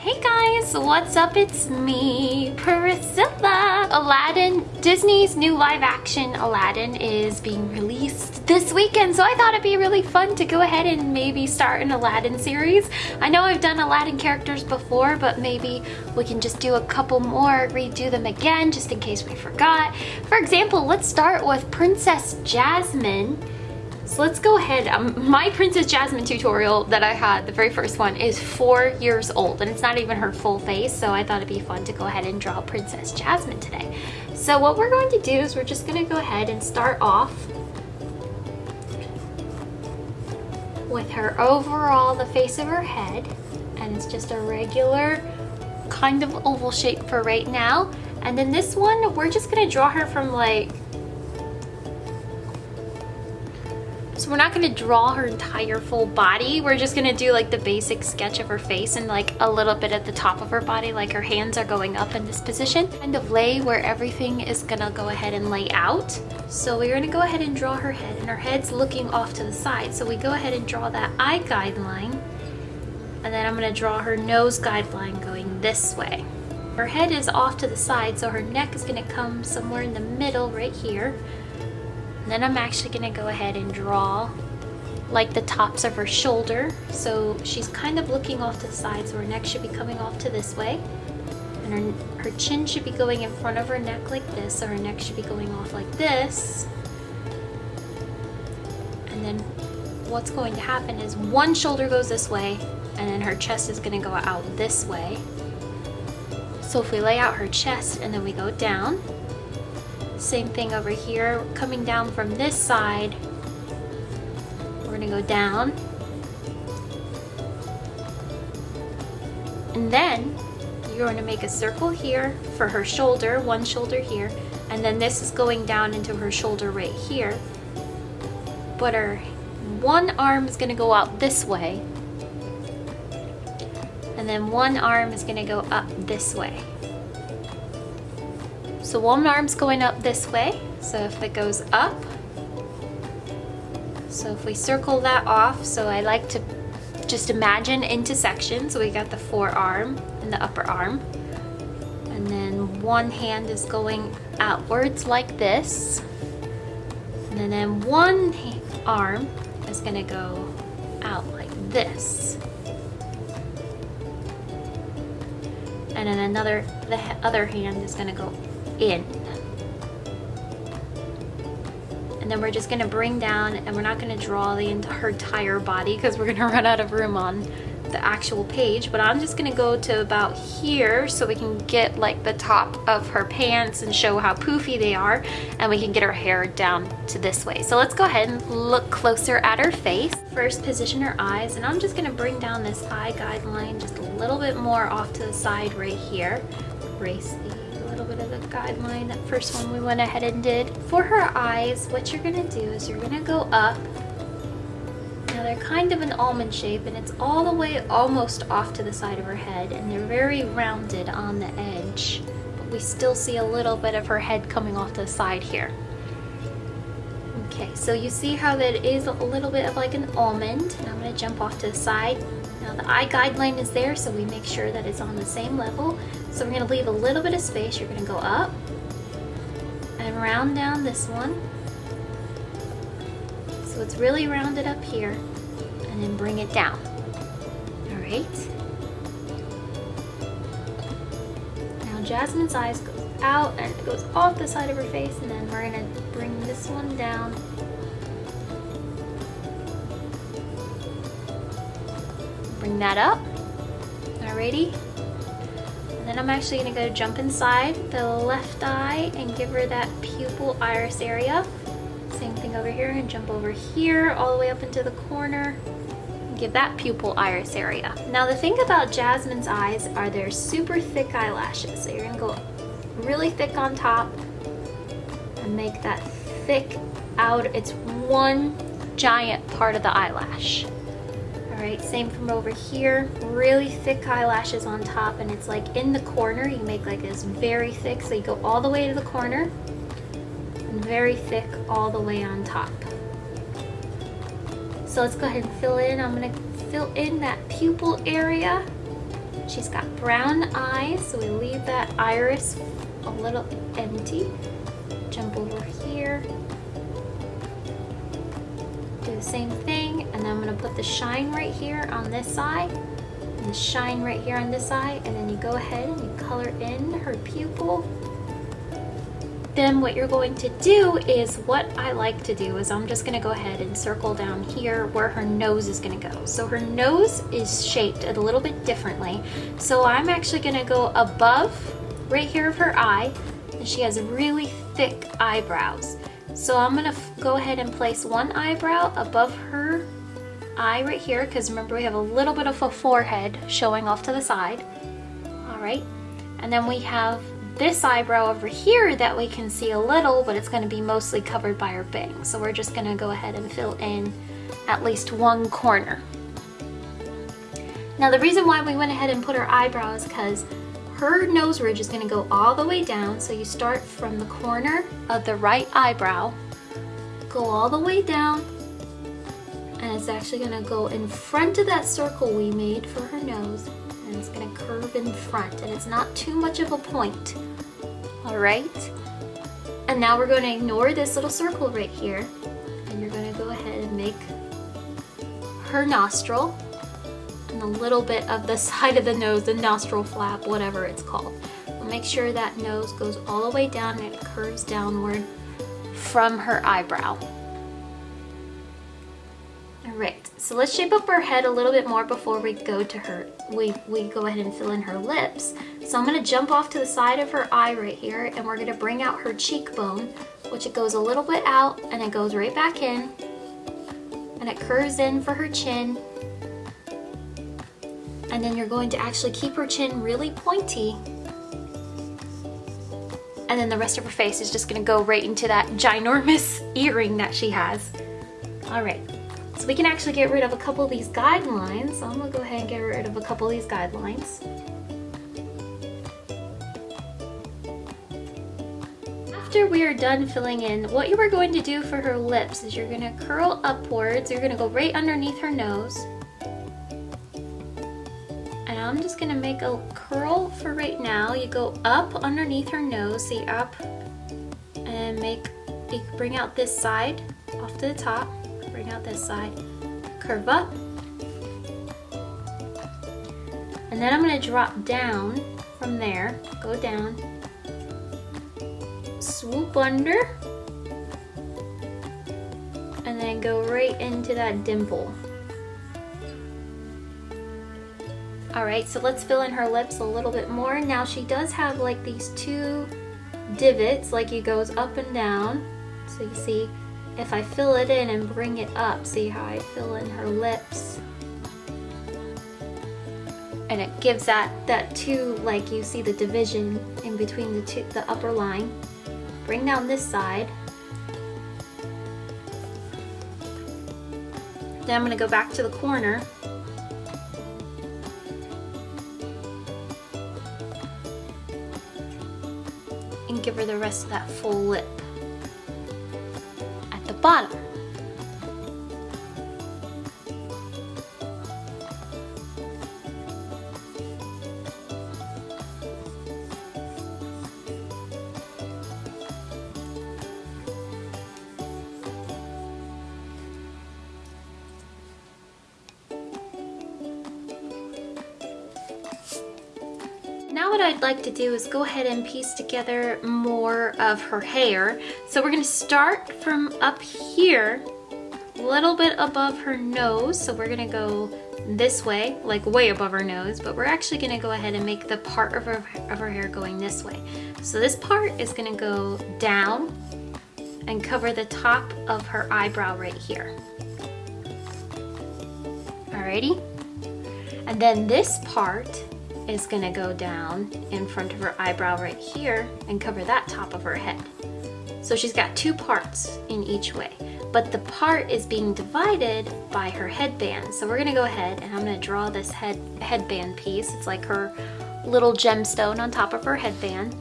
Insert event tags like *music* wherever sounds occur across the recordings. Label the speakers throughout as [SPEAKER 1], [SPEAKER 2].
[SPEAKER 1] Hey guys, what's up? It's me, Priscilla. Aladdin, Disney's new live action Aladdin is being released this weekend, so I thought it'd be really fun to go ahead and maybe start an Aladdin series. I know I've done Aladdin characters before, but maybe we can just do a couple more, redo them again, just in case we forgot. For example, let's start with Princess Jasmine. So let's go ahead. Um, my Princess Jasmine tutorial that I had, the very first one, is four years old and it's not even her full face. So I thought it'd be fun to go ahead and draw Princess Jasmine today. So what we're going to do is we're just gonna go ahead and start off with her overall, the face of her head. And it's just a regular kind of oval shape for right now. And then this one, we're just gonna draw her from like So we're not gonna draw her entire full body. We're just gonna do like the basic sketch of her face and like a little bit at the top of her body, like her hands are going up in this position. Kind of lay where everything is gonna go ahead and lay out. So we're gonna go ahead and draw her head and her head's looking off to the side. So we go ahead and draw that eye guideline and then I'm gonna draw her nose guideline going this way. Her head is off to the side, so her neck is gonna come somewhere in the middle right here. Then I'm actually gonna go ahead and draw like the tops of her shoulder. So she's kind of looking off to the side, so her neck should be coming off to this way. And her, her chin should be going in front of her neck like this, so her neck should be going off like this. And then what's going to happen is one shoulder goes this way, and then her chest is gonna go out this way. So if we lay out her chest and then we go down, same thing over here, coming down from this side. We're gonna go down. And then you're to make a circle here for her shoulder, one shoulder here, and then this is going down into her shoulder right here. But her one arm is gonna go out this way, and then one arm is gonna go up this way. So one arm's going up this way. So if it goes up, so if we circle that off, so I like to just imagine into sections. So we got the forearm and the upper arm. And then one hand is going outwards like this. And then one arm is gonna go out like this. And then another, the other hand is gonna go in. And then we're just gonna bring down and we're not gonna draw the her entire body because we're gonna *laughs* run out of room on the actual page, but I'm just gonna go to about here so we can get like the top of her pants and show how poofy they are and we can get her hair down to this way. So let's go ahead and look closer at her face. First position her eyes and I'm just gonna bring down this eye guideline just a little bit more off to the side right here. Race the guideline, that first one we went ahead and did. For her eyes, what you're gonna do is you're gonna go up. Now they're kind of an almond shape and it's all the way almost off to the side of her head and they're very rounded on the edge. But we still see a little bit of her head coming off to the side here. Okay, so you see how that is a little bit of like an almond and I'm gonna jump off to the side. Now the eye guideline is there so we make sure that it's on the same level. So we're gonna leave a little bit of space. You're gonna go up and round down this one. So it's really rounded up here and then bring it down. All right. Now Jasmine's eyes goes out and it goes off the side of her face and then we're gonna bring this one down bring that up. Alrighty. Then I'm actually gonna go jump inside the left eye and give her that pupil iris area. Same thing over here and jump over here all the way up into the corner and give that pupil iris area. Now the thing about Jasmine's eyes are they're super thick eyelashes. So you're gonna go really thick on top and make that thick out. It's one giant part of the eyelash. Right, same from over here. Really thick eyelashes on top and it's like in the corner. You make like this very thick. So you go all the way to the corner and very thick all the way on top. So let's go ahead and fill in. I'm gonna fill in that pupil area She's got brown eyes, so we leave that iris a little empty. Jump over here. The same thing, and then I'm gonna put the shine right here on this side, and the shine right here on this side, and then you go ahead and you color in her pupil then what you're going to do is what I like to do is I'm just gonna go ahead and circle down here where her nose is gonna go. So her nose is shaped a little bit differently. So I'm actually gonna go above right here of her eye and she has really thick eyebrows. So I'm gonna go ahead and place one eyebrow above her eye right here because remember we have a little bit of a forehead showing off to the side. All right, and then we have this eyebrow over here that we can see a little, but it's gonna be mostly covered by her bangs. So we're just gonna go ahead and fill in at least one corner. Now the reason why we went ahead and put her eyebrows because her nose ridge is gonna go all the way down. So you start from the corner of the right eyebrow, go all the way down, and it's actually gonna go in front of that circle we made for her nose and it's gonna curve in front and it's not too much of a point. All right. And now we're gonna ignore this little circle right here and you're gonna go ahead and make her nostril and a little bit of the side of the nose, the nostril flap, whatever it's called. make sure that nose goes all the way down and it curves downward from her eyebrow. Alright, so let's shape up her head a little bit more before we go to her, we, we go ahead and fill in her lips. So I'm gonna jump off to the side of her eye right here and we're gonna bring out her cheekbone, which it goes a little bit out and it goes right back in. And it curves in for her chin. And then you're going to actually keep her chin really pointy. And then the rest of her face is just gonna go right into that ginormous *laughs* earring that she has. All right. So we can actually get rid of a couple of these guidelines. So I'm gonna go ahead and get rid of a couple of these guidelines. After we are done filling in, what you are going to do for her lips is you're gonna curl upwards. You're gonna go right underneath her nose. I'm just gonna make a curl for right now. You go up underneath her nose, see up, and make, you bring out this side off to the top bring out this side, curve up. And then I'm gonna drop down from there, go down, swoop under, and then go right into that dimple. All right, so let's fill in her lips a little bit more. Now she does have like these two divots, like it goes up and down. So you see if I fill it in and bring it up, see how I fill in her lips? And it gives that, that two, like you see the division in between the two, the upper line. Bring down this side. Then I'm gonna go back to the corner give her the rest of that full lip at the bottom. To do is go ahead and piece together more of her hair. So we're gonna start from up here, a little bit above her nose. So we're gonna go this way, like way above her nose, but we're actually gonna go ahead and make the part of her, of her hair going this way. So this part is gonna go down and cover the top of her eyebrow right here. Alrighty? And then this part is gonna go down in front of her eyebrow right here and cover that top of her head. So she's got two parts in each way, but the part is being divided by her headband. So we're gonna go ahead and I'm gonna draw this head headband piece. It's like her little gemstone on top of her headband.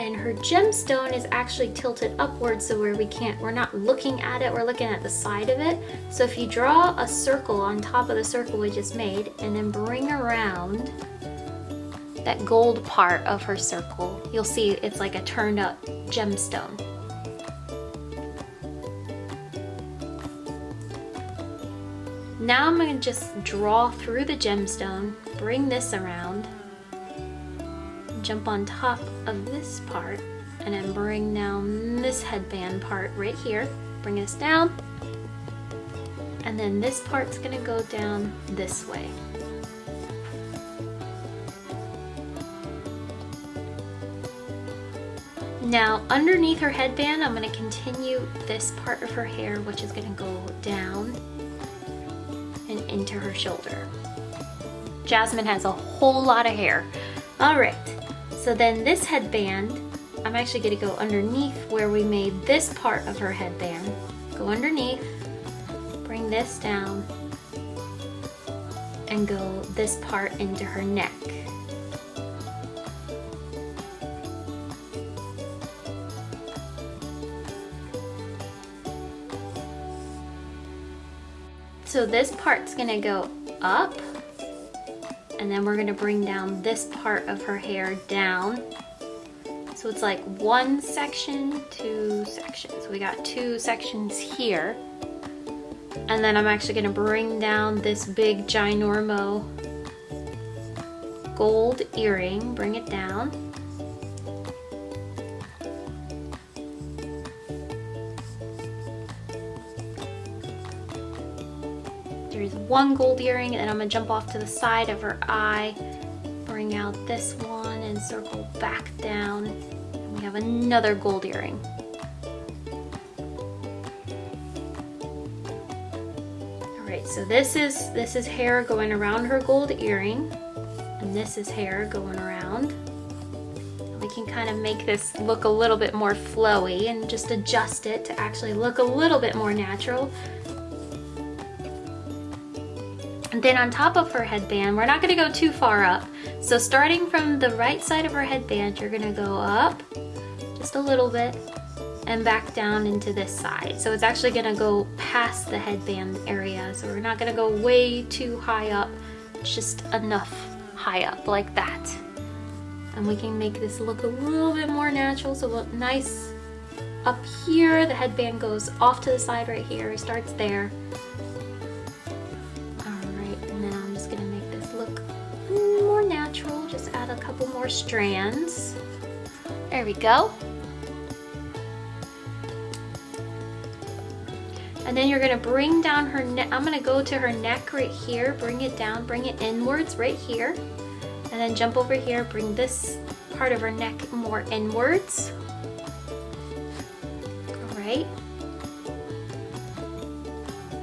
[SPEAKER 1] And her gemstone is actually tilted upwards so where we can't, we're not looking at it, we're looking at the side of it. So if you draw a circle on top of the circle we just made and then bring around that gold part of her circle, you'll see it's like a turned up gemstone. Now I'm going to just draw through the gemstone, bring this around, jump on top of this part, and then bring down this headband part right here. Bring this down, and then this part's going to go down this way. Now underneath her headband, I'm going to continue this part of her hair, which is going to go down and into her shoulder. Jasmine has a whole lot of hair. All right, so then this headband, I'm actually going to go underneath where we made this part of her headband. Go underneath, bring this down, and go this part into her neck. So this part's gonna go up and then we're gonna bring down this part of her hair down. So it's like one section, two sections. We got two sections here. And then I'm actually gonna bring down this big ginormo gold earring, bring it down. One gold earring and I'm gonna jump off to the side of her eye, bring out this one and circle back down. And we have another gold earring. All right, so this is, this is hair going around her gold earring and this is hair going around. We can kind of make this look a little bit more flowy and just adjust it to actually look a little bit more natural. Then on top of her headband, we're not gonna go too far up. So starting from the right side of her headband, you're gonna go up just a little bit and back down into this side. So it's actually gonna go past the headband area. So we're not gonna go way too high up, just enough high up like that. And we can make this look a little bit more natural. So look nice up here, the headband goes off to the side right here, it starts there. Strands. There we go. And then you're gonna bring down her neck. I'm gonna go to her neck right here, bring it down, bring it inwards right here. And then jump over here, bring this part of her neck more inwards. All right.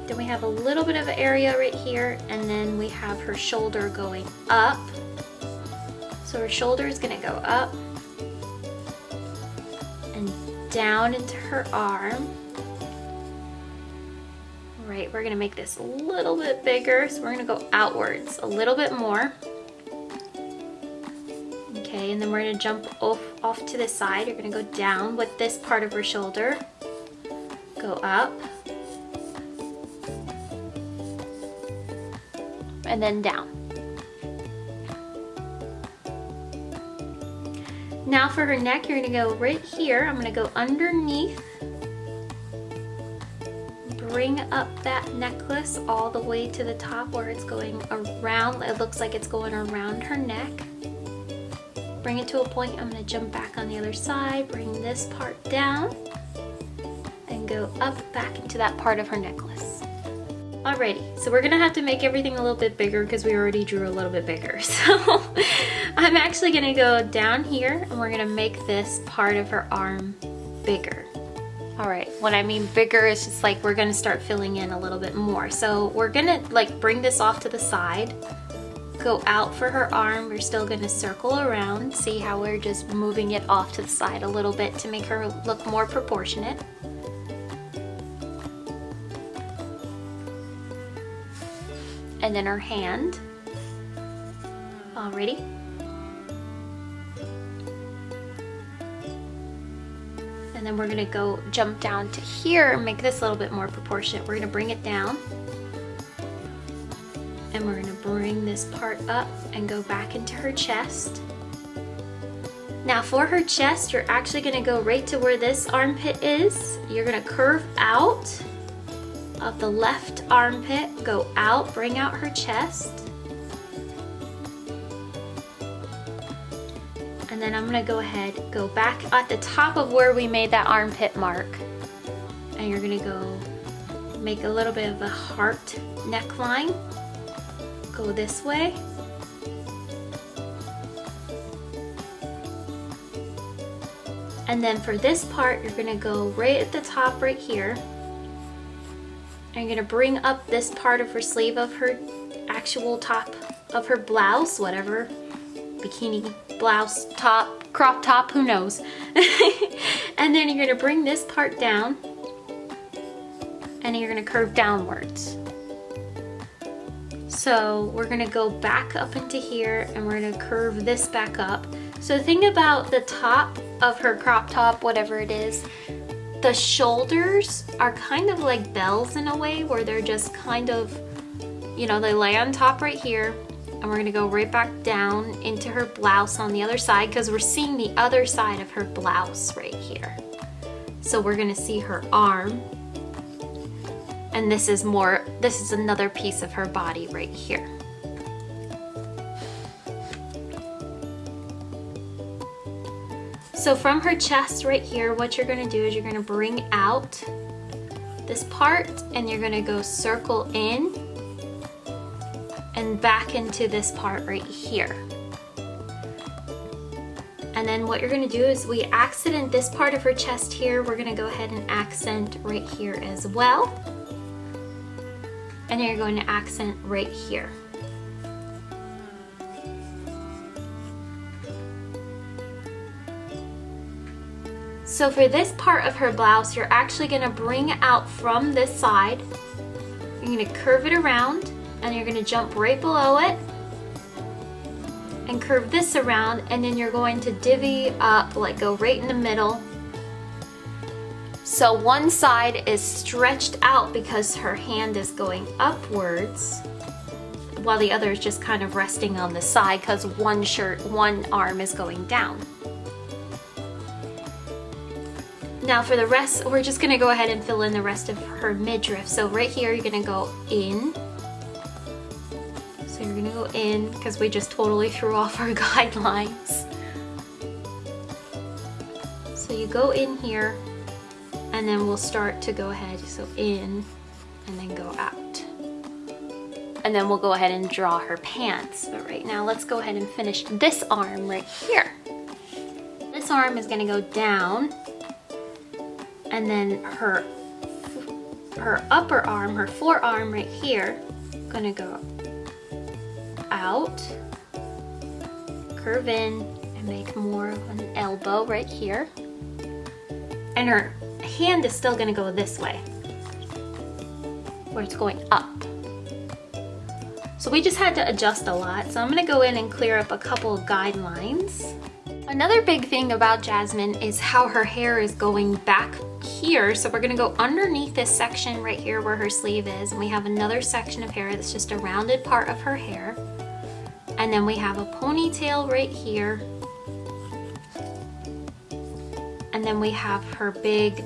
[SPEAKER 1] Then we have a little bit of area right here, and then we have her shoulder going up. So her shoulder is gonna go up and down into her arm. Right, we're gonna make this a little bit bigger. So we're gonna go outwards a little bit more. Okay, and then we're gonna jump off, off to the side. You're gonna go down with this part of her shoulder. Go up. And then down. Now for her neck, you're gonna go right here. I'm gonna go underneath, bring up that necklace all the way to the top where it's going around. It looks like it's going around her neck. Bring it to a point. I'm gonna jump back on the other side, bring this part down, and go up back into that part of her necklace. Alrighty, so we're gonna have to make everything a little bit bigger because we already drew a little bit bigger. *laughs* So I'm actually gonna go down here and we're gonna make this part of her arm bigger. All right, what I mean bigger is just like we're gonna start filling in a little bit more. So we're gonna like bring this off to the side, go out for her arm. We're still gonna circle around, see how we're just moving it off to the side a little bit to make her look more proportionate. and then her hand. Alrighty. Then we're gonna go jump down to here and make this a little bit more proportionate. We're gonna bring it down and we're gonna bring this part up and go back into her chest. Now for her chest, you're actually gonna go right to where this armpit is. You're gonna curve out of the left armpit, go out, bring out her chest. And then I'm gonna go ahead, go back at the top of where we made that armpit mark. And you're gonna go make a little bit of a heart neckline go this way. And then for this part, you're gonna go right at the top right here. And you're gonna bring up this part of her sleeve of her actual top of her blouse, whatever, bikini, blouse, top, crop top, who knows. *laughs* and then you're gonna bring this part down and you're gonna curve downwards. So we're gonna go back up into here and we're gonna curve this back up. So the thing about the top of her crop top, whatever it is, the shoulders are kind of like bells in a way where they're just kind of, you know, they lay on top right here and we're gonna go right back down into her blouse on the other side because we're seeing the other side of her blouse right here. So we're gonna see her arm and this is more, this is another piece of her body right here. So from her chest right here, what you're gonna do is you're gonna bring out this part and you're gonna go circle in and back into this part right here. And then what you're gonna do is we accent this part of her chest here. We're gonna go ahead and accent right here as well and then you're going to accent right here. So for this part of her blouse, you're actually gonna bring out from this side. You're gonna curve it around and you're gonna jump right below it and curve this around and then you're going to divvy up, like go right in the middle so one side is stretched out because her hand is going upwards while the other is just kind of resting on the side because one shirt, one arm is going down. Now for the rest, we're just gonna go ahead and fill in the rest of her midriff. So right here, you're gonna go in. So you're gonna go in because we just totally threw off our *laughs* guidelines. So you go in here and then we'll start to go ahead so in and then go out. And then we'll go ahead and draw her pants. But right now let's go ahead and finish this arm right here. This arm is to go down and then her her upper arm her forearm right here gonna go out curve in and make more of an elbow right here and her hand is still gonna go this way, where it's going up. So we just had to adjust a lot. So I'm gonna go in and clear up a couple of guidelines. Another big thing about Jasmine is how her hair is going back here. So we're gonna go underneath this section right here where her sleeve is. And we have another section of hair that's just a rounded part of her hair. And then we have a ponytail right here. And then we have her big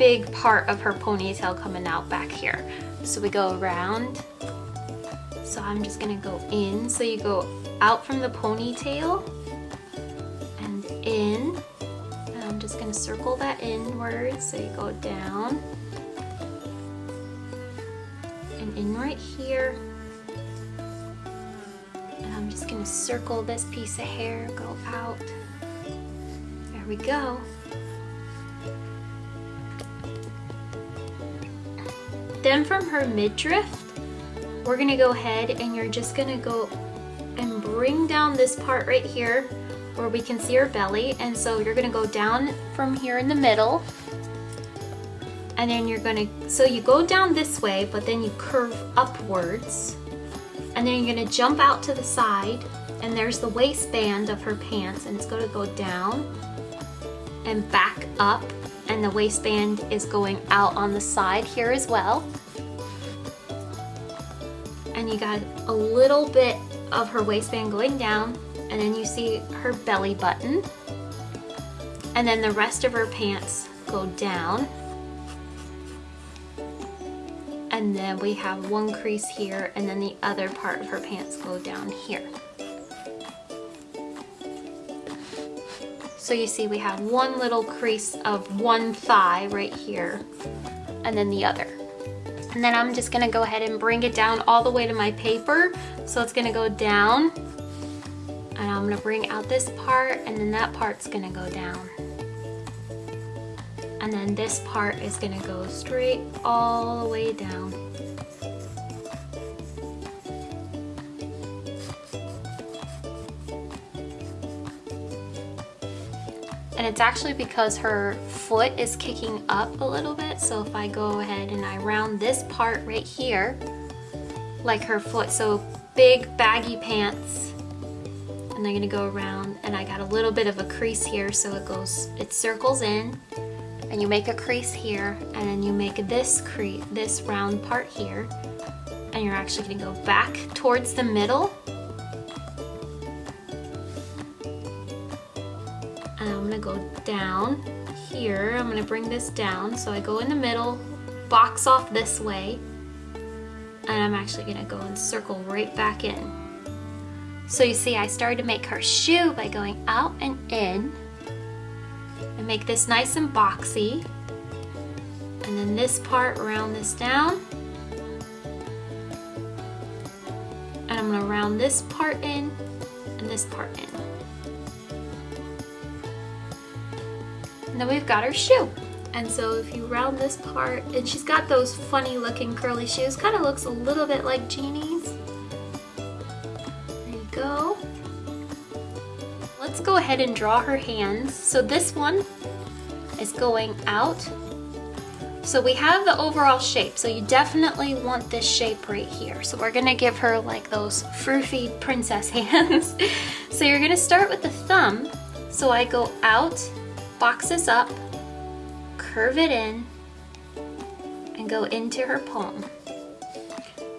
[SPEAKER 1] big part of her ponytail coming out back here. So we go around. So I'm just gonna go in. So you go out from the ponytail and in. And I'm just gonna circle that inward. So you go down and in right here. Just gonna circle this piece of hair, go out. There we go. Then from her midriff, we're gonna go ahead and you're just gonna go and bring down this part right here where we can see her belly. And so you're gonna go down from here in the middle and then you're gonna, so you go down this way, but then you curve upwards and then you're gonna jump out to the side and there's the waistband of her pants and it's gonna go down and back up and the waistband is going out on the side here as well. And you got a little bit of her waistband going down and then you see her belly button. And then the rest of her pants go down. And then we have one crease here and then the other part of her pants go down here. So you see we have one little crease of one thigh right here and then the other. And then I'm just gonna go ahead and bring it down all the way to my paper. So it's gonna go down and I'm gonna bring out this part and then that part's gonna go down. And then this part is gonna go straight all the way down. And it's actually because her foot is kicking up a little bit. So if I go ahead and I round this part right here, like her foot, so big baggy pants, and I'm gonna go around and I got a little bit of a crease here so it goes, it circles in and you make a crease here and then you make this crease, this round part here and you're actually gonna go back towards the middle and I'm gonna go down here. I'm gonna bring this down. So I go in the middle, box off this way, and I'm actually gonna go and circle right back in. So you see I started to make her shoe by going out and in make this nice and boxy. And then this part, round this down. And I'm gonna round this part in and this part in. And then we've got our shoe. And so if you round this part, and she's got those funny looking curly shoes, kind of looks a little bit like Jeannie's. There you go. Let's go ahead and draw her hands. So this one is going out. So we have the overall shape. So you definitely want this shape right here. So we're gonna give her like those froofy princess *laughs* hands. so you're gonna start with the thumb. So I go out, box this up, curve it in, and go into her palm.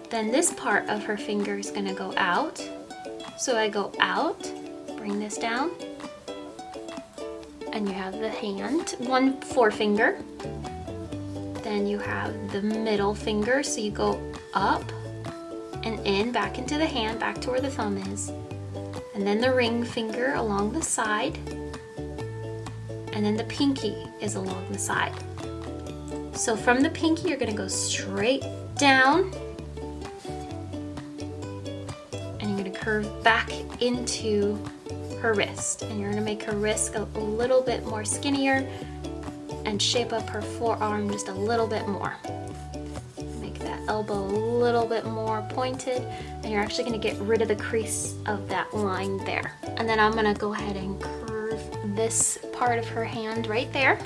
[SPEAKER 1] Then this part of her finger is gonna go out. So I go out, bring this down, and you have the hand, one forefinger. Then you have the middle finger, so you go up and in, back into the hand, back to where the thumb is. And then the ring finger along the side. And then the pinky is along the side. So from the pinky, you're gonna go straight down. And you're gonna curve back into her wrist. And you're gonna make her wrist a, little bit more skinnier and shape up her forearm just a little bit more. Make that elbow a little bit more pointed and you're actually gonna get rid of the crease of that line there. And then I'm gonna go ahead and curve this part of her hand right there.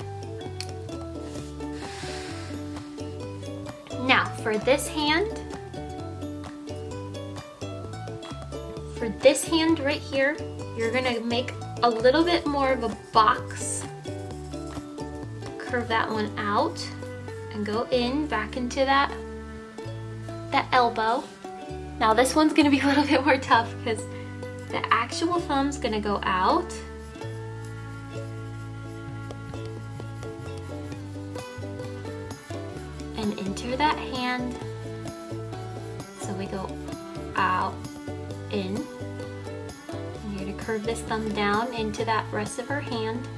[SPEAKER 1] Now for this hand, for this hand right here, you're gonna make a little bit more of a box. Curve that one out and go in back into that, that elbow. Now this one's gonna be *laughs* a little bit more tough because the actual thumb's gonna go out. And into that hand. So we go out, in, curve this thumb down into that rest of her hand.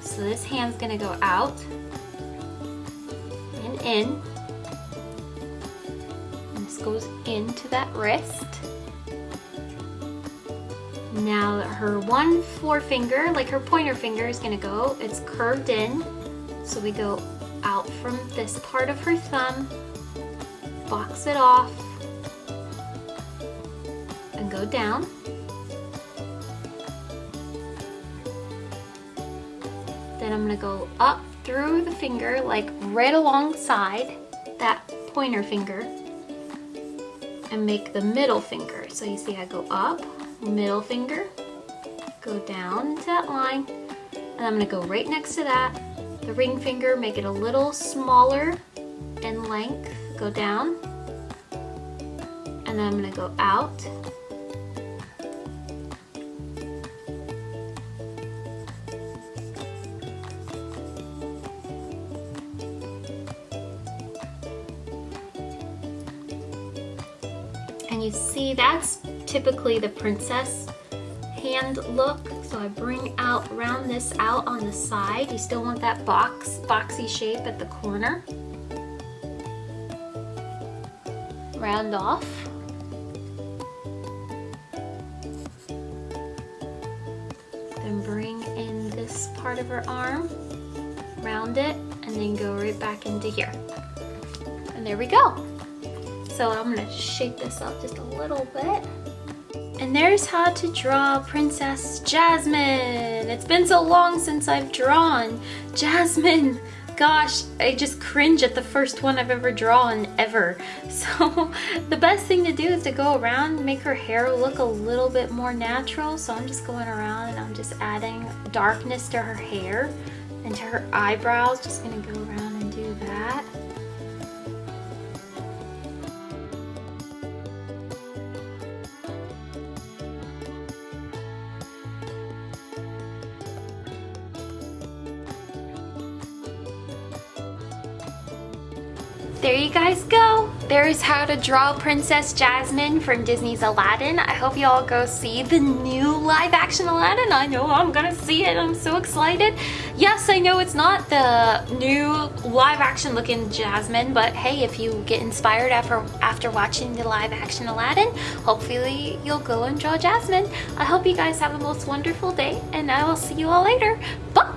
[SPEAKER 1] So this hand's gonna go out and in. And this goes into that wrist. Now her one forefinger, like her pointer finger is gonna go, it's curved in. So we go out from this part of her thumb, box it off, and go down. Then I'm gonna go up through the finger, like right alongside that pointer finger and make the middle finger. So you see I go up, middle finger, go down to that line, and I'm gonna go right next to that the ring finger, make it a little smaller in length, go down, and then I'm gonna go out. That's typically the princess hand look. So I bring out, round this out on the side. You still want that box, boxy shape at the corner. Round off. Then bring in this part of her arm, round it, and then go right back into here. And there we go. So I'm gonna shake this up just a little bit. And there's how to draw Princess Jasmine. It's been so long since I've drawn Jasmine. Gosh, I just cringe at the first one I've ever drawn ever. *laughs* So the best thing to do is to go around make her hair look a little bit more natural. So I'm just going around and I'm just adding darkness to her hair and to her eyebrows. Just gonna go around and do that. You guys go. There's how to draw Princess Jasmine from Disney's Aladdin. I hope you all go see the new live action Aladdin. I know I'm gonna see it. I'm so excited. Yes, I know it's not the new live action looking Jasmine, but hey, if you get inspired after, after watching the live action Aladdin, hopefully you'll go and draw Jasmine. I hope you guys have a most wonderful day and I will see you all later. Bye!